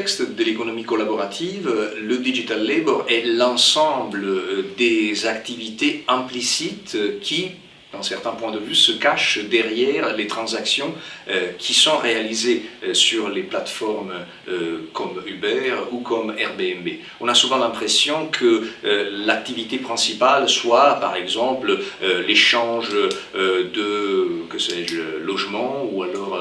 de l'économie collaborative, le digital labor est l'ensemble des activités implicites qui d'un certain point de vue, se cache derrière les transactions euh, qui sont réalisées euh, sur les plateformes euh, comme Uber ou comme Airbnb. On a souvent l'impression que l'activité principale soit, par exemple, l'échange de, que sais-je, logements ou alors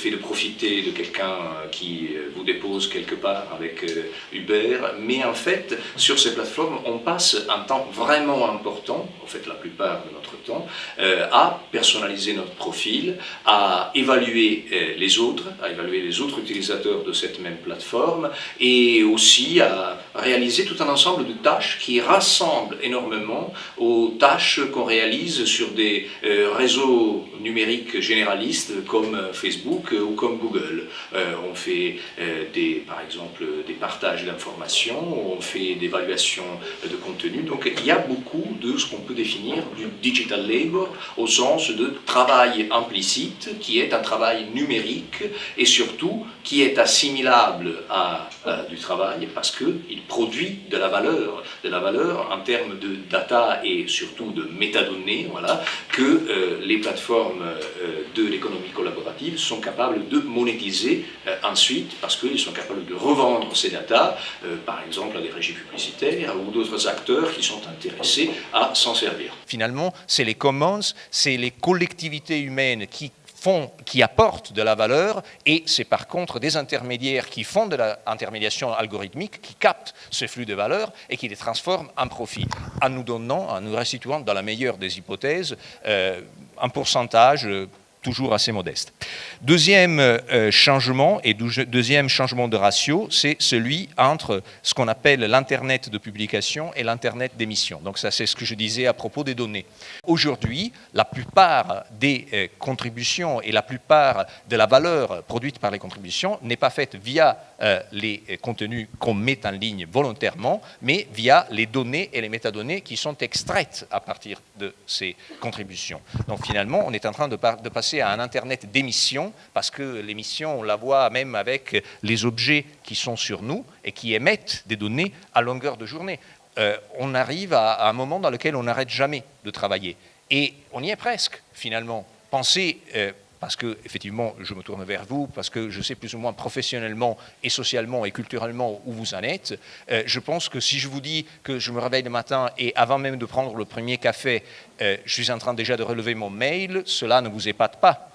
fait de profiter de quelqu'un qui vous dépose quelque part avec euh, Uber, mais en fait, sur ces plateformes, on passe un temps vraiment important, en fait la plupart de notre temps, euh, à personnaliser notre profil, à évaluer euh, les autres, à évaluer les autres utilisateurs de cette même plateforme, et aussi à réaliser tout un ensemble de tâches qui rassemblent énormément aux tâches qu'on réalise sur des réseaux numériques généralistes comme Facebook, euh, ou comme Google. Euh, on fait euh, par exemple des partages d'informations, on fait des évaluations de contenu. Donc il y a beaucoup de ce qu'on peut définir du digital labor au sens de travail implicite qui est un travail numérique et surtout qui est assimilable à, du travail parce qu'il produit de la valeur, de la valeur en termes de data et surtout de métadonnées, voilà, que les plateformes de l'économie collaborative sont capables de monétiser euh, ensuite parce qu'ils sont capables de revendre ces datas, euh, par exemple à des régies publicitaires ou d'autres acteurs qui sont intéressés à s'en servir. Finalement, c'est les commons, c'est les collectivités humaines qui font, qui apportent de la valeur, et c'est par contre des intermédiaires qui font de l'intermédiation algorithmique, qui captent ce flux de valeur et qui les transforment en profit, en nous donnant, en nous restituant, dans la meilleure des hypothèses, euh, un pourcentage toujours assez modeste. Deuxième euh, changement et deuxième changement de ratio, c'est celui entre ce qu'on appelle l'Internet de publication et l'Internet d'émission. Donc ça, c'est ce que je disais à propos des données. Aujourd'hui, la plupart des euh, contributions et la plupart de la valeur produite par les contributions n'est pas faite via euh, les contenus qu'on met en ligne volontairement, mais via les données et les métadonnées qui sont extraites à partir de ces contributions. Donc finalement, on est en train de, de passer à un Internet d'émission, parce que l'émission, on la voit même avec les objets qui sont sur nous et qui émettent des données à longueur de journée. Euh, on arrive à, un moment dans lequel on n'arrête jamais de travailler. Et on y est presque, finalement. Pensez, euh, parce que, effectivement, je me tourne vers vous, parce que je sais plus ou moins professionnellement et socialement et culturellement où vous en êtes. Euh, je pense que si je vous dis que je me réveille le matin et avant même de prendre le premier café, euh, je suis en train déjà de relever mon mail, cela ne vous épate pas.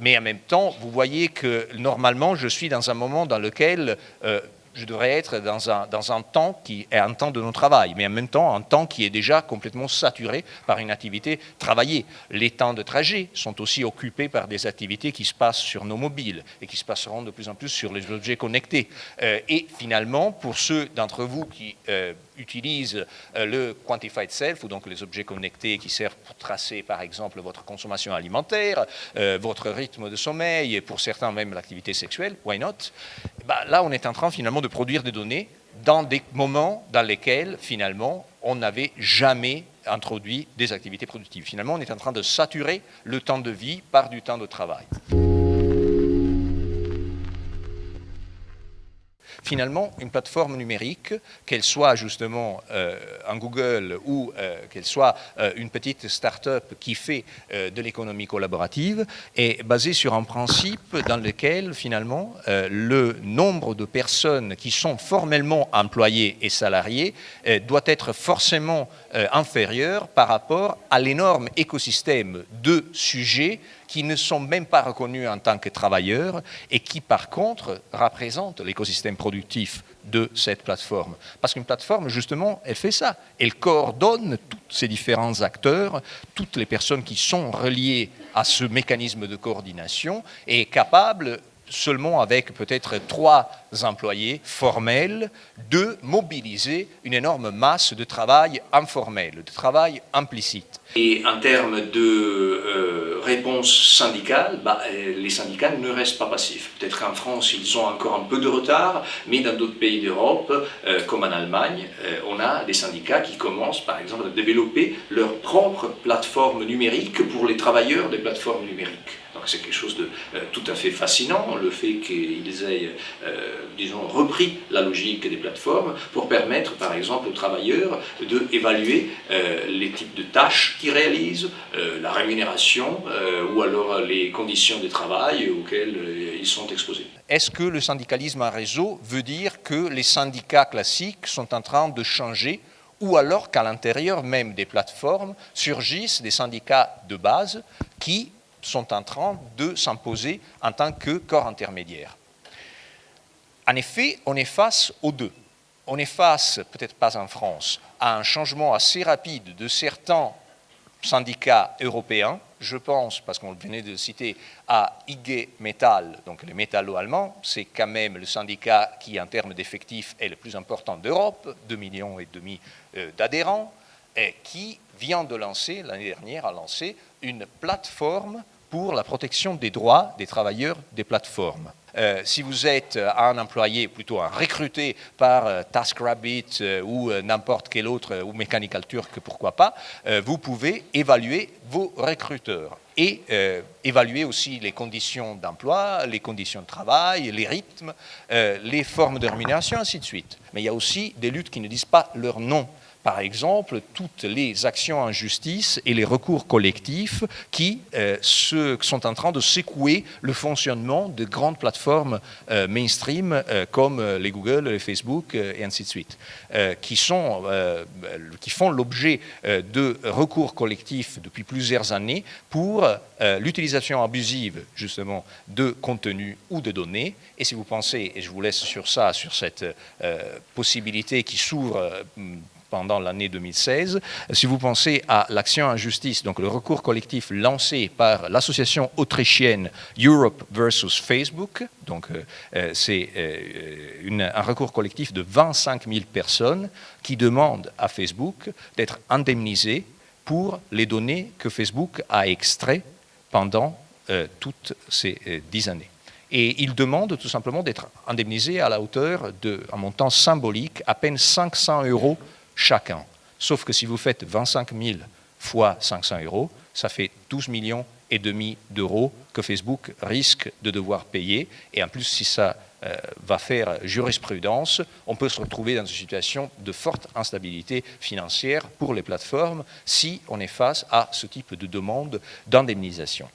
Mais en même temps, vous voyez que normalement, je suis dans un moment dans lequel euh, je devrais être dans un, temps qui est un temps de non-travail, mais en même temps un temps qui est déjà complètement saturé par une activité travaillée. Les temps de trajet sont aussi occupés par des activités qui se passent sur nos mobiles et qui se passeront de plus en plus sur les objets connectés. Euh, et finalement, pour ceux d'entre vous qui euh, utilisent euh, le Quantified Self, ou donc les objets connectés qui servent pour tracer par exemple votre consommation alimentaire, votre rythme de sommeil, et pour certains même l'activité sexuelle, why not? Bah, Là, on est en train finalement de produire des données dans des moments dans lesquels, finalement, on n'avait jamais introduit des activités productives. Finalement, on est en train de saturer le temps de vie par du temps de travail. Finalement, une plateforme numérique, qu'elle soit justement euh, un Google ou euh, qu'elle soit euh, une petite start-up qui fait de l'économie collaborative, est basée sur un principe dans lequel, finalement, le nombre de personnes qui sont formellement employées et salariées doit être forcément inférieur par rapport à l'énorme écosystème de sujets qui ne sont même pas reconnus en tant que travailleurs et qui, par contre, représentent l'écosystème productif de cette plateforme. Parce qu'une plateforme, justement, elle fait ça. Elle coordonne tous ces différents acteurs, toutes les personnes qui sont reliées à ce mécanisme de coordination et est capable seulement avec peut-être trois employés formels, de mobiliser une énorme masse de travail informel, de travail implicite. Et en termes de euh, réponse syndicale, bah, les syndicats ne restent pas passifs. Peut-être qu'en France, ils ont encore un peu de retard, mais dans d'autres pays d'Europe, comme en Allemagne, on a des syndicats qui commencent, par exemple, à développer leur propre plateforme numérique pour les travailleurs des plateformes numériques. Donc c'est quelque chose de euh, tout à fait fascinant, le fait qu'ils aient, euh, disons, repris la logique des plateformes pour permettre, par exemple, aux travailleurs d'évaluer euh, les types de tâches qu'ils réalisent, la rémunération ou alors les conditions de travail auxquelles ils sont exposés. Est-ce que le syndicalisme en réseau veut dire que les syndicats classiques sont en train de changer ou alors qu'à l'intérieur même des plateformes surgissent des syndicats de base qui sont en train de s'imposer en tant que corps intermédiaire. En effet, on est face aux deux. On est face, peut-être pas en France, à un changement assez rapide de certains syndicats européens. Je pense, parce qu'on venait de citer, à IG Metall, donc les métallo-allemands, c'est quand même le syndicat qui, en termes d'effectifs, est le plus important d'Europe, 2 millions et demi euh, d'adhérents, qui vient de lancer, l'année dernière, a lancé une plateforme pour la protection des droits des travailleurs des plateformes. Euh, si vous êtes euh, un employé, plutôt un recruté par euh, TaskRabbit ou n'importe quel autre, ou Mechanical Turk, pourquoi pas, vous pouvez évaluer vos recruteurs et évaluer aussi les conditions d'emploi, les conditions de travail, les rythmes, les formes de rémunération, ainsi de suite. Mais il y a aussi des luttes qui ne disent pas leur nom par exemple, toutes les actions en justice et les recours collectifs qui euh, sont en train de secouer le fonctionnement de grandes plateformes euh, mainstream euh, comme les Google, les Facebook et ainsi de suite, qui, sont, qui font l'objet de recours collectifs depuis plusieurs années pour l'utilisation abusive justement de contenus ou de données. Et si vous pensez, et je vous laisse sur ça, sur cette possibilité qui s'ouvre pendant l'année 2016. Si vous pensez à l'action en justice, donc le recours collectif lancé par l'association autrichienne Europe versus Facebook, donc euh, euh, c'est euh, un recours collectif de 25 000 personnes qui demandent à Facebook d'être indemnisé pour les données que Facebook a extraites pendant toutes ces dix années. Et il demande tout simplement d'être indemnisé à la hauteur d'un montant symbolique, à peine 500 euros chacun. Sauf que si vous faites 25 000 fois 500 euros, ça fait 12 millions et demi d'euros que Facebook risque de devoir payer. Et en plus, si ça euh, va faire jurisprudence, on peut se retrouver dans une situation de forte instabilité financière pour les plateformes si on est face à ce type de demande d'indemnisation.